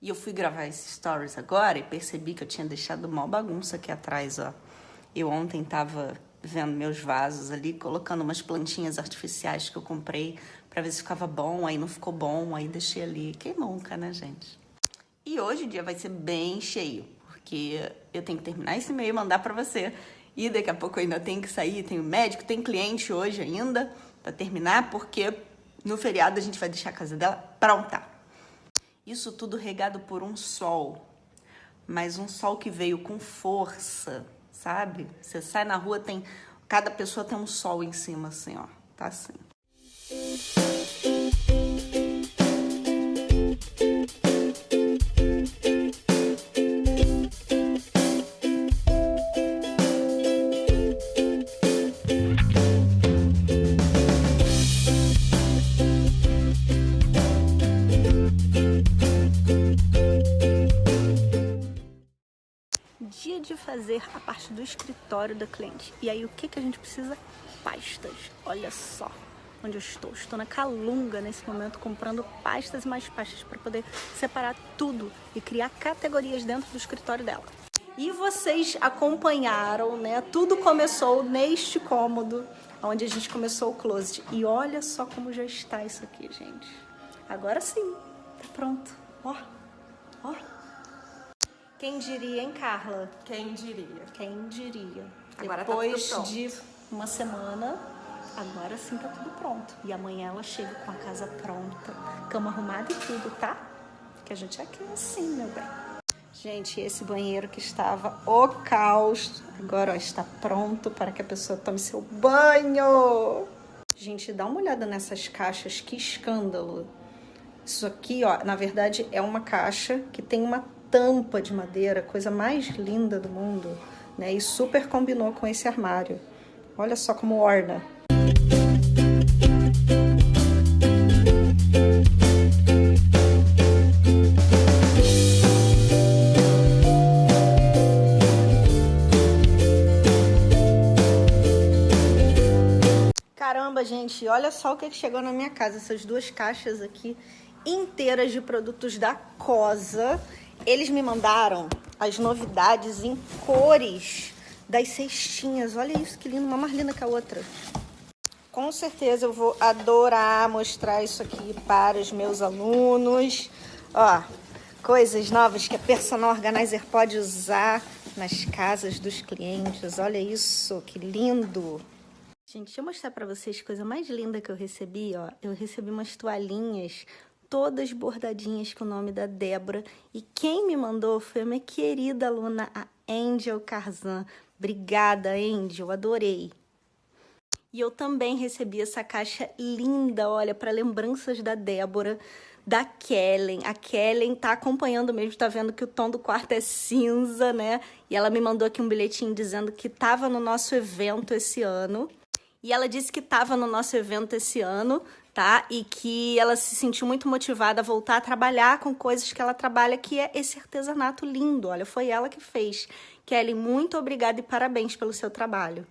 E eu fui gravar esses stories agora e percebi que eu tinha deixado uma bagunça aqui atrás, ó. Eu ontem tava vendo meus vasos ali, colocando umas plantinhas artificiais que eu comprei para ver se ficava bom, aí não ficou bom, aí deixei ali. Quem nunca, né, gente? E hoje o dia vai ser bem cheio, porque eu tenho que terminar esse e-mail e mandar para você. E daqui a pouco eu ainda tenho que sair, tenho médico, tem cliente hoje ainda para terminar, porque no feriado a gente vai deixar a casa dela pronta. Isso tudo regado por um sol, mas um sol que veio com força, sabe? Você sai na rua, tem cada pessoa tem um sol em cima assim, ó. Tá assim. Dia de fazer a parte do escritório da cliente. E aí o que, que a gente precisa? Pastas. Olha só onde eu estou. Estou na Calunga nesse momento comprando pastas e mais pastas para poder separar tudo e criar categorias dentro do escritório dela. E vocês acompanharam, né? Tudo começou neste cômodo, onde a gente começou o closet. E olha só como já está isso aqui, gente. Agora sim, tá pronto. Ó, ó. Quem diria, hein, Carla? Quem diria? Quem diria? Agora Depois tá de uma semana, agora sim tá tudo pronto. E amanhã ela chega com a casa pronta, cama arrumada e tudo, tá? Que a gente é aqui assim, meu bem. Gente, esse banheiro que estava o caos, agora ó, está pronto para que a pessoa tome seu banho. Gente, dá uma olhada nessas caixas, que escândalo. Isso aqui, ó, na verdade é uma caixa que tem uma tampa de madeira, coisa mais linda do mundo, né? E super combinou com esse armário. Olha só como orna. Caramba, gente, olha só o que chegou na minha casa. Essas duas caixas aqui inteiras de produtos da Cosa eles me mandaram as novidades em cores das cestinhas. Olha isso, que lindo, uma mais linda que a outra. Com certeza eu vou adorar mostrar isso aqui para os meus alunos. Ó, coisas novas que a Personal Organizer pode usar nas casas dos clientes. Olha isso, que lindo! Gente, deixa eu mostrar para vocês a coisa mais linda que eu recebi, ó. Eu recebi umas toalhinhas todas bordadinhas com o nome da Débora. E quem me mandou foi a minha querida aluna, a Angel Carzan. Obrigada, Angel, adorei. E eu também recebi essa caixa linda, olha, para lembranças da Débora, da Kellen. A Kellen tá acompanhando mesmo, tá vendo que o tom do quarto é cinza, né? E ela me mandou aqui um bilhetinho dizendo que tava no nosso evento esse ano. E ela disse que estava no nosso evento esse ano, tá? E que ela se sentiu muito motivada a voltar a trabalhar com coisas que ela trabalha, que é esse artesanato lindo. Olha, foi ela que fez. Kelly, muito obrigada e parabéns pelo seu trabalho.